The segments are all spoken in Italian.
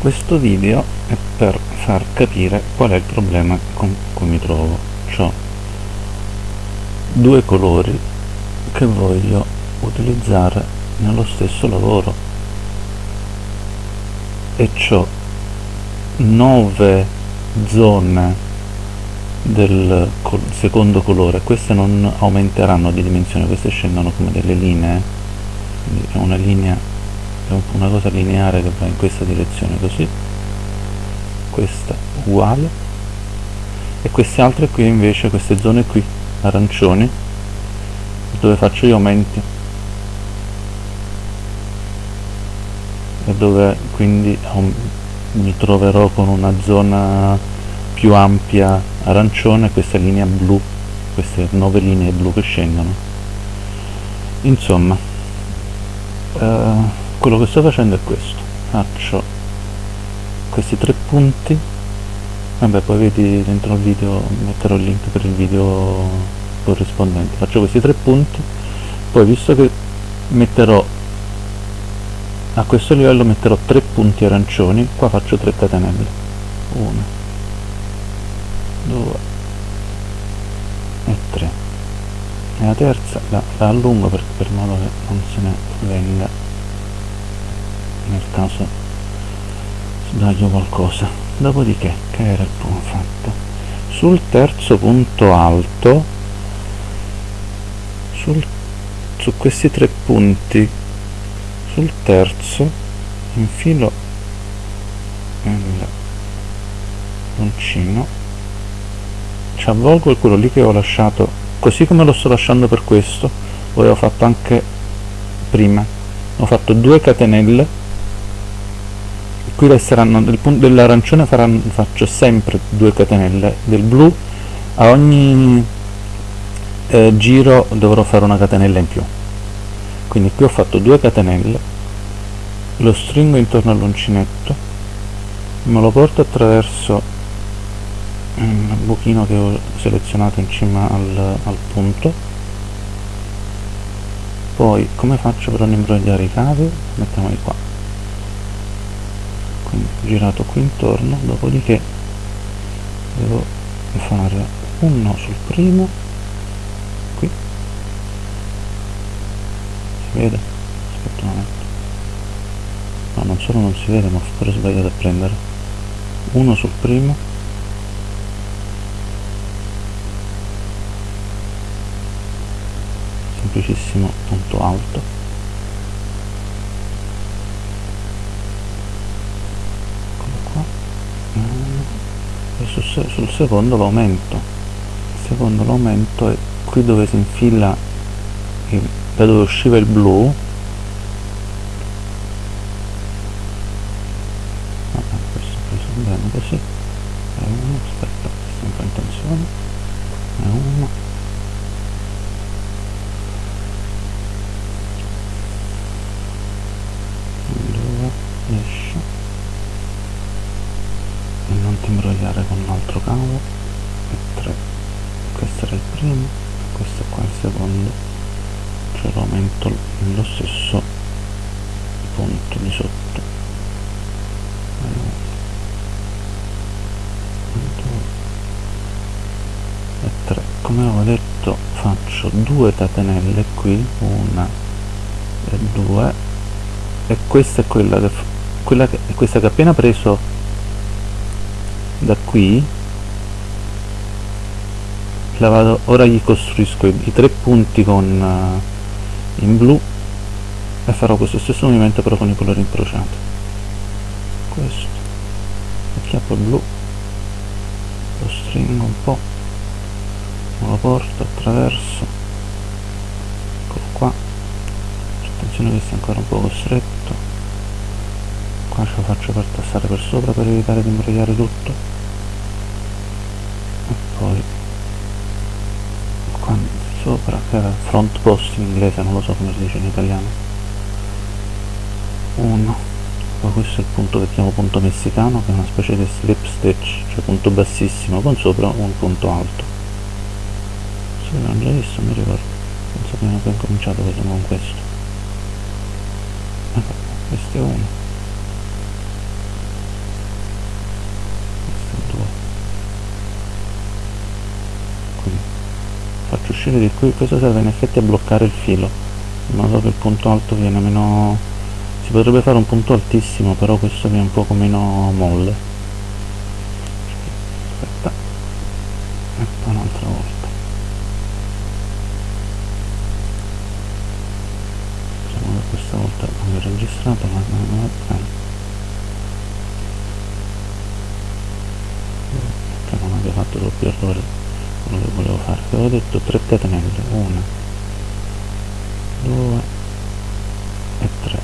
questo video è per far capire qual è il problema con cui mi trovo ho due colori che voglio utilizzare nello stesso lavoro. E ho nove zone del secondo colore. Queste non aumenteranno di dimensione queste scendono come delle linee. Quindi è una linea una cosa lineare che va in questa direzione così. Questa uguale. E queste altre qui invece queste zone qui arancioni dove faccio gli aumenti. E dove quindi mi troverò con una zona più ampia arancione questa linea blu queste nove linee blu che scendono. Insomma eh, quello che sto facendo è questo. Faccio questi tre punti. Vabbè poi vedi dentro il video metterò il link per il video corrispondente. Faccio questi tre punti. Poi visto che metterò a questo livello metterò tre punti arancioni qua faccio tre catenelle. Una due e tre. E la terza. La, la allungo per, per modo che non se ne venga caso sbaglio qualcosa. Dopodiché che era il primo fatto? Sul terzo punto alto sul, su questi tre punti sul terzo infilo il uncino ci avvolgo quello lì che ho lasciato così come lo sto lasciando per questo poi ho fatto anche prima. Ho fatto due catenelle qui resteranno del punto dell'arancione faccio sempre due catenelle del blu a ogni eh, giro dovrò fare una catenella in più. Quindi qui ho fatto due catenelle lo stringo intorno all'uncinetto me lo porto attraverso il buchino che ho selezionato in cima al, al punto. Poi come faccio per non imbrogliare i cavi? Mettiamoli qua girato qui intorno dopodiché devo fare uno sul primo qui. Si vede? aspetta un momento. No non solo non si vede ma ho pure sbagliato a prendere uno sul primo. Semplicissimo punto alto sul, sul secondo l'aumento. Il secondo l'aumento è qui dove si infila il, da dove usciva il blu primo questo qua è il secondo cioè lo aumento nello stesso punto di sotto. E 3 come avevo detto faccio due catenelle qui una e due e questa è quella che, quella che, questa che appena preso da qui la vado, ora gli costruisco i, tre punti con uh, in blu e farò questo stesso movimento però con i colori incrociati. Questo. Acchiappo il blu. Lo stringo un po' lo porto attraverso. Eccolo qua. Attenzione che sia ancora un po' costretto qua ce lo faccio per tassare per sopra per evitare di imbrogliare tutto sopra front post in inglese non lo so come si dice in italiano. Uno. Poi questo è il punto che chiamo punto messicano che è una specie di slip stitch cioè punto bassissimo con sopra un punto alto. Se l'hanno già visto mi ricordo. Penso che abbiamo cominciato con questo. Questo è uno uscire di qui questo serve in effetti a bloccare il filo in modo che il punto alto viene meno si potrebbe fare un punto altissimo però questo viene un poco meno molle. Aspetta. E poi un'altra volta. Diciamo che questa volta non ho registrato ma non va bene che non abbia fatto doppi errori quello che volevo fare. Avevo detto 3 catenelle 1 2 e 3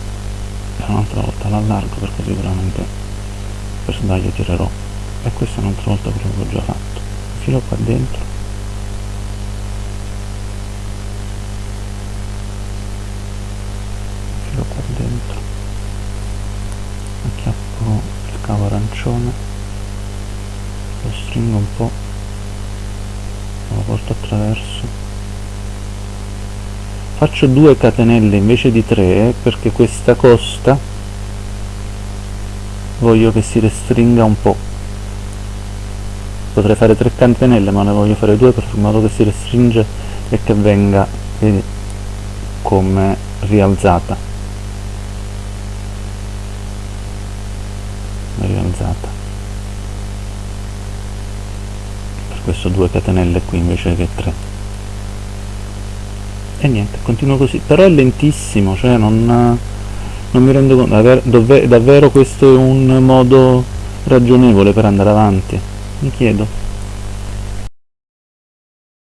e un'altra volta l'allargo perché sicuramente per sbaglio tirerò. E questa è un'altra volta quello che ho già fatto. Filo qua dentro. Filo qua dentro. Acchiappo il cavo arancione. Lo stringo un po' porto attraverso faccio due catenelle invece di tre perché questa costa. Voglio che si restringa un po' potrei fare tre catenelle ma ne voglio fare due per in modo che si restringe e che venga come rialzata questo due catenelle qui invece che tre. E niente continuo così. Però è lentissimo cioè non, non mi rendo conto. Davvero, davvero questo è un modo ragionevole per andare avanti? Mi chiedo